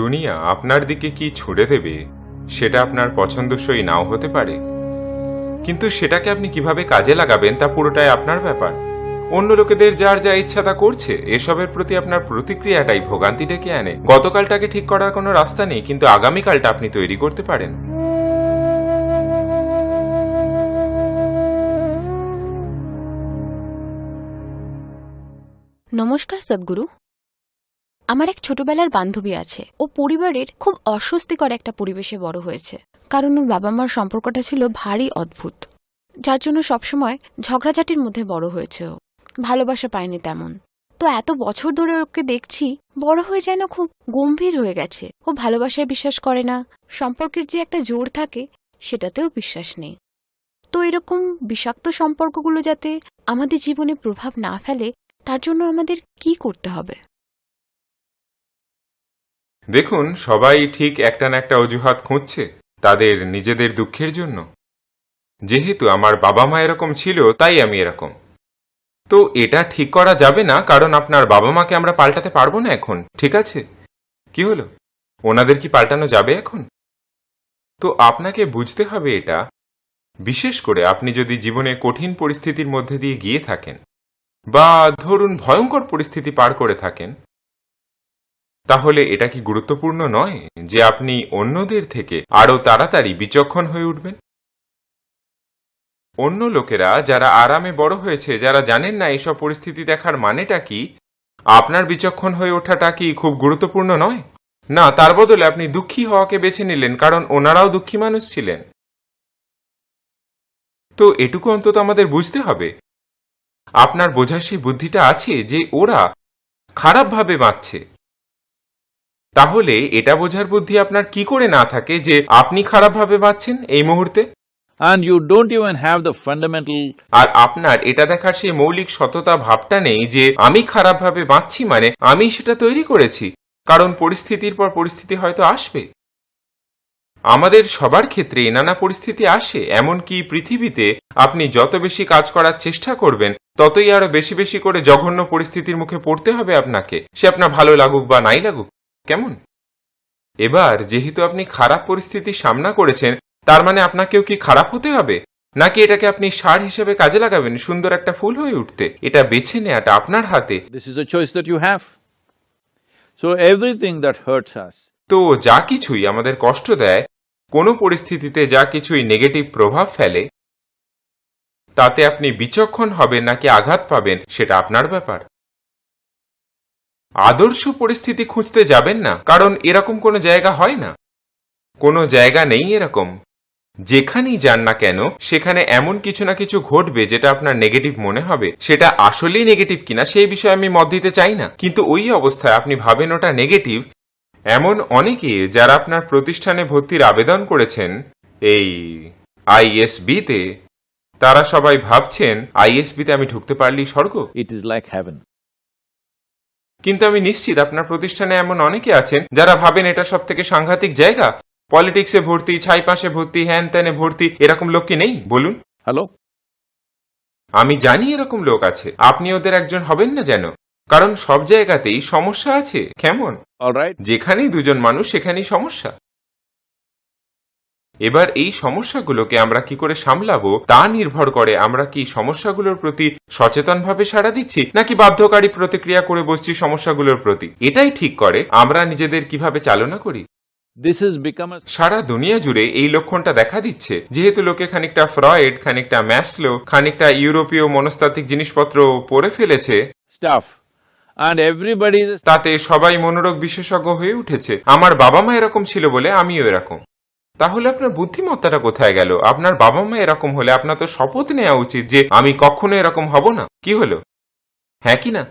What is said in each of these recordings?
দুনিয়া আপনার দিকে কি ছুড়ে দেবে? সেটা আপনার পছন্দসই নাও হতে পারে। কিন্তু সেটাকে আপনি কীভাবে কাজে লাগাবেন তা পুরোটাই আপনার ব্যাপার। অন্য লোকেদের যার যা ইচ্ছা তা করছে, এসবের প্রতি আপনার প্রতিক্রিয়াটাই ভোগান্তি ডেকে আনে। গতকালটাকে ঠিক করার কোনো রাস্তা নেই, কিন্তু আগামীকালটা আপনি তৈরি করতে পারেন। নমস্কার সদ্গুরু। আমার এক ছোটবেলার বান্ধবী আছে। ও পরিবারের খুব অস্বস্তিকর একটা পরিবেশে বড় হয়েছে। কারণ ওর বাবা মার সম্পর্কটা ছিল ভারী অদ্ভুত। যার জন্য সবসময় ঝগড়াঝাটির মধ্যে বড় হয়েছে ও। ভালোবাসা পায়নি তেমন। তো এত বছর ধরে ওকে দেখছি, বড় হয়ে যেন খুব গম্ভীর হয়ে গেছে। ও ভালোবাসায় বিশ্বাস করে না, সম্পর্কের যে একটা জোর থাকে, সেটাতেও বিশ্বাস নেই। তো এরকম বিষাক্ত সম্পর্কগুলো যাতে আমাদের জীবনে প্রভাব না ফেলে, তার জন্য আমাদের কি করতে হবে? দেখুন, সবাই ঠিক একটা না একটা অজুহাত খুঁজছে তাদের নিজেদের দুঃখের জন্য। যেহেতু আমার বাবা মা এরকম ছিল, তাই আমি এরকম। তো এটা ঠিক করা যাবে না, কারণ আপনার বাবা মাকে আমরা পাল্টাতে পারব না এখন, ঠিক আছে? কি হলো? ওনাদের কি পাল্টানো যাবে এখন? তো আপনাকে বুঝতে হবে এটা। বিশেষ করে আপনি যদি জীবনে কঠিন পরিস্থিতির মধ্যে দিয়ে গিয়ে থাকেন, বা ধরুন ভয়ঙ্কর পরিস্থিতি পার করে থাকেন তাহলে এটা কি গুরুত্বপূর্ণ নয় যে আপনি অন্যদের থেকে আরও তাড়াতাড়ি বিচক্ষণ হয়ে উঠবেন? অন্য লোকেরা যারা আরামে বড় হয়েছে, যারা জানেন না এসব পরিস্থিতি দেখার মানেটা কি, আপনার বিচক্ষণ হয়ে ওঠাটা কি খুব গুরুত্বপূর্ণ নয়? না, তার বদলে আপনি দুঃখী হওয়াকে বেছে নিলেন, কারণ ওনারাও দুঃখী মানুষ ছিলেন। তো এটুকু অন্তত আমাদের বুঝতে হবে। আপনার বোঝার সেই বুদ্ধিটা আছে যে ওরা খারাপভাবে বাঁচছে। তাহলে এটা বোঝার বুদ্ধি আপনার কি করে না থাকে যে আপনি খারাপভাবে বাঁচছেন এই মুহূর্তে? And you don't even have the fundamental আর আপনার এটা দেখার সেই মৌলিক সততা ভাবটা নেই যে আমি খারাপভাবে বাঁচছি মানে আমি সেটা তৈরি করেছি। কারণ পরিস্থিতির পর পরিস্থিতি হয়তো আসবে। আমাদের সবার ক্ষেত্রে নানা পরিস্থিতি আসে এমনকি পৃথিবীতে আপনি যত বেশি কাজ করার চেষ্টা করবেন ততই আরও বেশি বেশি করে জঘন্য পরিস্থিতির মুখে পড়তে হবে আপনাকে। সে আপনার ভালো লাগুক বা নাই লাগুক। কেমন? এবার যেহেতু আপনি খারাপ পরিস্থিতির সামনা করেছেন তার মানে আপনাকেও কি খারাপ হতে হবে? নাকি এটাকে আপনি সার হিসেবে কাজে লাগাবেন সুন্দর একটা ফুল হয়ে উঠতে? এটা বেছে নেওয়াটা আপনার হাতে। This is a choice that you have. So everything that hurts us তো যা কিছুই আমাদের কষ্ট দেয় কোনো পরিস্থিতিতে যা কিছুই নেগেটিভ প্রভাব ফেলে তাতে আপনি বিচক্ষণ হবেন নাকি আঘাত পাবেন সেটা আপনার ব্যাপার। আদর্শ পরিস্থিতি খুঁজতে যাবেন না, কারণ এরকম কোনো জায়গা হয় না। কোনো জায়গা নেই এরকম। যেখানেই যান না কেন, সেখানে এমন কিছু না কিছু ঘটবে যেটা আপনার নেগেটিভ মনে হবে। সেটা আসলেই নেগেটিভ কিনা সেই বিষয়ে আমি মত দিতে চাই না। কিন্তু ওই অবস্থায় আপনি ভাবেন ওটা নেগেটিভ এমন অনেকে যারা আপনার প্রতিষ্ঠানে ভর্তির আবেদন করেছেন, এই আইএসবিতে তারা সবাই ভাবছেন আইএসবিতে আমি ঢুকতে পারলি স্বর্গ? ইট is লাইক heaven কিন্তু আমি নিশ্চিত আপনার প্রতিষ্ঠানে এমন অনেকে আছেন যারা ভাবেন এটা সব থেকে সাংঘাতিক জায়গা। পলিটিক্সে ভর্তি ছাই পাশে ভর্তি হ্যান ত্যানে ভর্তি এরকম লোক কি নেই? বলুন। হ্যালো। আমি জানি এরকম লোক আছে। আপনি ওদের একজন হবেন না যেন। কারণ সব জায়গাতেই সমস্যা আছে। কেমন? যেখানেই দুজন মানুষ সেখানেই সমস্যা। এবার এই সমস্যাগুলোকে আমরা কি করে সামলাবো তা নির্ভর করে আমরা কি সমস্যাগুলোর প্রতি সচেতনভাবে সাড়া দিচ্ছি নাকি বাধ্যকারী প্রতিক্রিয়া করে বসছি সমস্যাগুলোর প্রতি? এটাই ঠিক করে আমরা নিজেদের কীভাবে চালনা করি। সারা দুনিয়া জুড়ে এই লক্ষণটা দেখা দিচ্ছে। যেহেতু লোকে খানিকটা ফ্রয়েড খানিকটা ম্যাসলো খানিকটা ইউরোপীয় মনস্তাত্ত্বিক জিনিসপত্র পড়ে ফেলেছে is তাতে সবাই মনোরোগ বিশেষজ্ঞ হয়ে উঠেছে। আমার বাবা মা এরকম ছিল বলে আমিও এরকম। তাহলে আপনার বুদ্ধিমত্তাটা কোথায় গেল? আপনার বাবা মা এরকম হলে আপনার তো শপথ নেওয়া উচিত যে আমি কখনো এরকম হব না। কি হলো? হ্যাঁ কি না?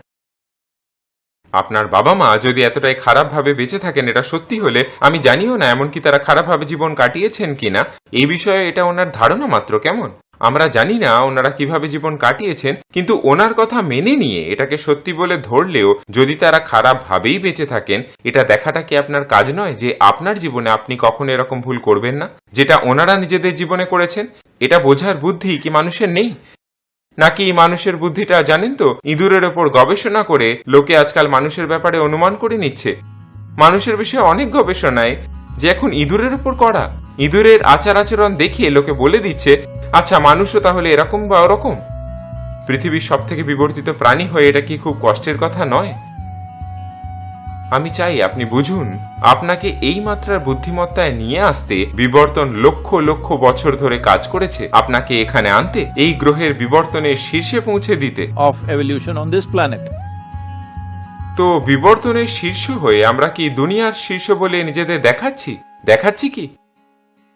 আপনার বাবা মা যদি এতটাই খারাপভাবে বেঁচে থাকেন, এটা সত্যি হলে আমি জানিও না এমনকি তারা খারাপভাবে জীবন কাটিয়েছেন কিনা। এই বিষয়ে এটা ওনার ধারণা মাত্র, কেমন? আমরা জানি না ওনারা কীভাবে জীবন কাটিয়েছেন, কিন্তু ওনার কথা মেনে নিয়ে এটাকে সত্যি বলে ধরলেও যদি তারা খারাপভাবেই বেঁচে থাকেন, এটা দেখাটা কি আপনার কাজ নয় যে আপনার জীবনে আপনি কখনো এরকম ভুল করবেন না? যেটা ওনারা নিজেদের জীবনে করেছেন, এটা বোঝার বুদ্ধি কি মানুষের নেই? নাকি মানুষের বুদ্ধিটা জানেন তো? ইঁদুরের ওপর গবেষণা করে লোকে আজকাল মানুষের ব্যাপারে অনুমান করে নিচ্ছে। মানুষের বিষয়ে অনেক গবেষণায় যে এখন ইঁদুরের উপর করা। ইঁদুরের আচার আচরণ দেখিয়ে লোকে বলে দিচ্ছে আচ্ছা মানুষও তাহলে এরকম বা ওরকম? পৃথিবীর সব থেকে বিবর্তিত প্রাণী হয়ে এটা কি খুব কষ্টের কথা নয়? আমি চাই আপনি বুঝুন আপনাকে এই মাত্রার বুদ্ধিমত্তায় নিয়ে আসতে বিবর্তন লক্ষ লক্ষ বছর ধরে কাজ করেছে। আপনাকে এখানে আনতে এই গ্রহের বিবর্তনের শীর্ষে পৌঁছে দিতে। Of evolution on this planet তো বিবর্তনের শীর্ষ হয়ে আমরা কি দুনিয়ার শীর্ষ বলে নিজেদের দেখাচ্ছি? দেখাচ্ছি কি?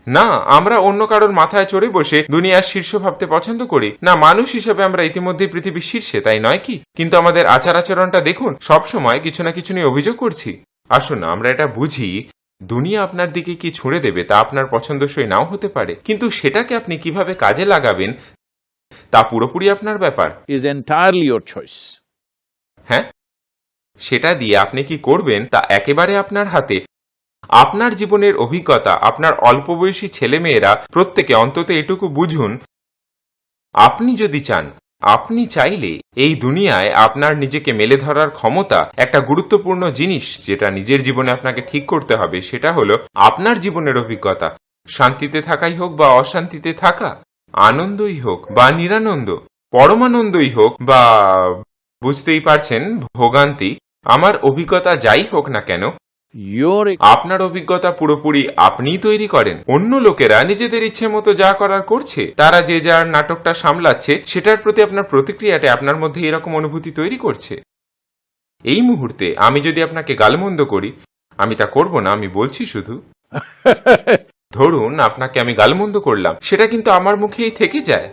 না আমরা অন্য কারোর মাথায় চড়ে বসে দুনিয়ার শীর্ষ ভাবতে পছন্দ করি। না মানুষ হিসেবে আমরা ইতিমধ্যে পৃথিবীর শীর্ষে তাই নয় কি? কিন্তু আমাদের আচার আচরণটা দেখুন সব সময় কিছু না কিছু নিয়ে অভিযোগ করছি। আসুন আমরা এটা বুঝি দুনিয়া আপনার দিকে কি ছুঁড়ে দেবে তা আপনার পছন্দসই নাও হতে পারে। কিন্তু সেটাকে আপনি কীভাবে কাজে লাগাবেন তা পুরোপুরি আপনার ব্যাপার। Is entirely your choice. হ্যাঁ? সেটা দিয়ে আপনি কি করবেন তা একেবারে আপনার হাতে। আপনার জীবনের অভিজ্ঞতা, আপনার অল্প বয়সী ছেলেমেয়েরা প্রত্যেকে অন্তত এটুকু বুঝুন, আপনি যদি চান, আপনি চাইলে এই দুনিয়ায় আপনার নিজেকে মেলে ধরার ক্ষমতা একটা গুরুত্বপূর্ণ জিনিস যেটা নিজের জীবনে আপনাকে ঠিক করতে হবে, সেটা হলো আপনার জীবনের অভিজ্ঞতা। শান্তিতে থাকাই হোক বা অশান্তিতে থাকা, আনন্দই হোক বা নিরানন্দ, পরমানন্দই হোক বা বুঝতেই পারছেন ভোগান্তি, আমার অভিজ্ঞতা যাই হোক না কেন আপনার অভিজ্ঞতা পুরোপুরি আপনিই তৈরি করেন। অন্য লোকেরা নিজেদের ইচ্ছে মতো যা করার করছে তারা যে যার নাটকটা সামলাচ্ছে সেটার প্রতি আপনার প্রতিক্রিয়াটা আপনার মধ্যে এরকম অনুভূতি তৈরি করছে। এই মুহূর্তে আমি যদি আপনাকে গালমন্দ করি আমি তা করব না আমি বলছি শুধু ধরুন আপনাকে আমি গালমন্দ করলাম সেটা কিন্তু আমার মুখেই থেকে যায়।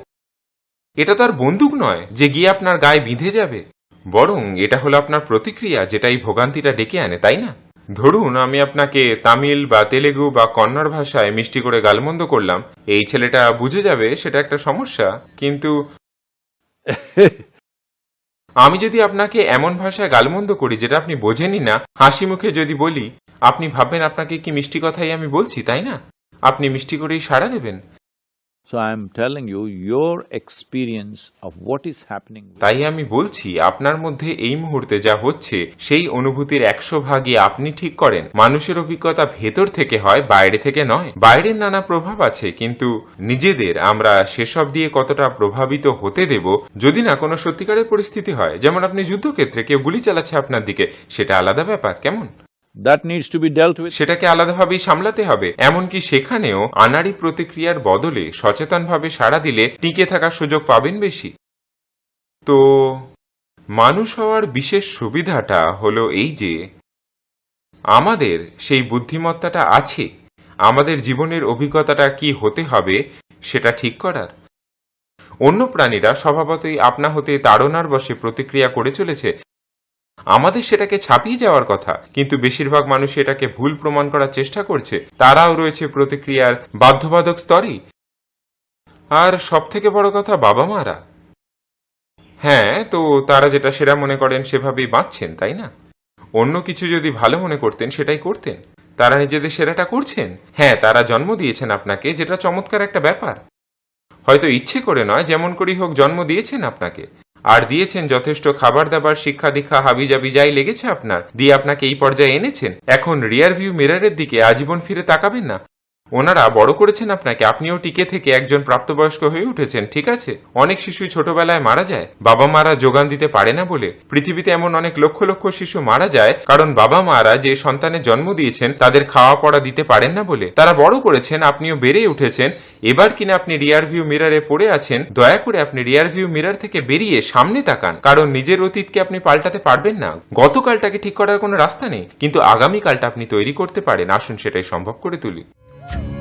এটা তো আর বন্দুক নয় যে গিয়ে আপনার গায়ে বিঁধে যাবে। বরং এটা হলো আপনার প্রতিক্রিয়া যেটা এই ভোগান্তিটা ডেকে আনে তাই না? ধরুন আমি আপনাকে তামিল বা তেলেগু বা কন্নড় ভাষায় মিষ্টি করে গালমন্দ করলাম এই ছেলেটা বুঝে যাবে সেটা একটা সমস্যা কিন্তু আমি যদি আপনাকে এমন ভাষায় গালমন্দ করি যেটা আপনি বোঝেনই না হাসি মুখে যদি বলি আপনি ভাববেন আপনাকে কি মিষ্টি কথাই আমি বলছি তাই না? আপনি মিষ্টি করেই সাড়া দেবেন। So I'm telling you, your experience of what is happening তাই আমি বলছি আপনার মধ্যে এই মুহূর্তে যা হচ্ছে সেই অনুভূতির একশো ভাগই আপনি ঠিক করেন। মানুষের অভিজ্ঞতা ভেতর থেকে হয় বাইরে থেকে নয়। বাইরের নানা প্রভাব আছে কিন্তু নিজেদের আমরা সেসব দিয়ে কতটা প্রভাবিত হতে দেব যদি না কোনো সত্যিকারের পরিস্থিতি হয়। যেমন আপনি যুদ্ধক্ষেত্রে কেউ গুলি চালাচ্ছে আপনার দিকে সেটা আলাদা ব্যাপার কেমন? সেটাকে আলাদাভাবেই সামলাতে হবে। এমনকি সেখানেও আনাড়ি প্রতিক্রিয়ার বদলে সচেতনভাবে সাড়া দিলে টিকে থাকার সুযোগ পাবেন বেশি। তো মানুষ হওয়ার বিশেষ সুবিধাটা হলো এই যে, আমাদের সেই বুদ্ধিমত্তাটা আছে। আমাদের জীবনের অভিজ্ঞতাটা কি হতে হবে সেটা ঠিক করার। অন্য প্রাণীরা স্বভাবতই আপনা হতে তাড়নার বসে প্রতিক্রিয়া করে চলেছে। আমাদের সেটাকে ছাপিয়ে যাওয়ার কথা। কিন্তু বেশিরভাগ মানুষ এটাকে ভুল প্রমাণ করার চেষ্টা করছে। তারাও রয়েছে প্রতিক্রিয়ার বাধ্যবাধক স্তরেই আর সব থেকে বড় কথা বাবা মারা। হ্যাঁ তো তারা যেটা সেরা মনে করেন সেভাবেই বাঁচছেন, তাই না? অন্য কিছু যদি ভালো মনে করতেন, সেটাই করতেন। তারা নিজেদের সেরাটা করছেন। হ্যাঁ তারা জন্ম দিয়েছেন আপনাকে, যেটা চমৎকার একটা ব্যাপার। হয়তো ইচ্ছে করে নয়, যেমন করেই হোক জন্ম দিয়েছেন আপনাকে। আর দিয়েছেন যথেষ্ট খাবার দাবার শিক্ষা দীক্ষা হাবিজাবি যাই লেগেছে আপনার? দিয়ে আপনাকে এই পর্যায়ে এনেছেন? এখন রিয়ার ভিউ মিরারের দিকে আজীবন ফিরে তাকাবেন না? ওনারা বড় করেছেন আপনাকে। আপনিও টিকে থেকে একজন প্রাপ্তবয়স্ক হয়ে উঠেছেন, ঠিক আছে? অনেক শিশু ছোটবেলায় মারা যায়। বাবা মারা যোগান দিতে পারে না বলে। পৃথিবীতে এমন অনেক লক্ষ লক্ষ শিশু মারা যায়, কারণ বাবা মারা যে সন্তানের জন্ম দিয়েছেন, তাদের খাওয়া পড়া দিতে পারেন না বলে। তারা বড় করেছেন, আপনিও বেড়ে উঠেছেন। এবার কিনা আপনি রিয়ার ভিউ মিররে পড়ে আছেন, দয়া করে আপনি রিয়ার ভিউ মিরর থেকে বেরিয়ে সামনে তাকান, কারণ নিজের অতীতকে আপনি পাল্টাতে পারবেন না। গতকালটাকে ঠিক করার কোনো রাস্তা নেই, কিন্তু আগামীকালটা আপনি তৈরি করতে পারেন। আসুন সেটাই সম্ভব করে তুলি। Thank you.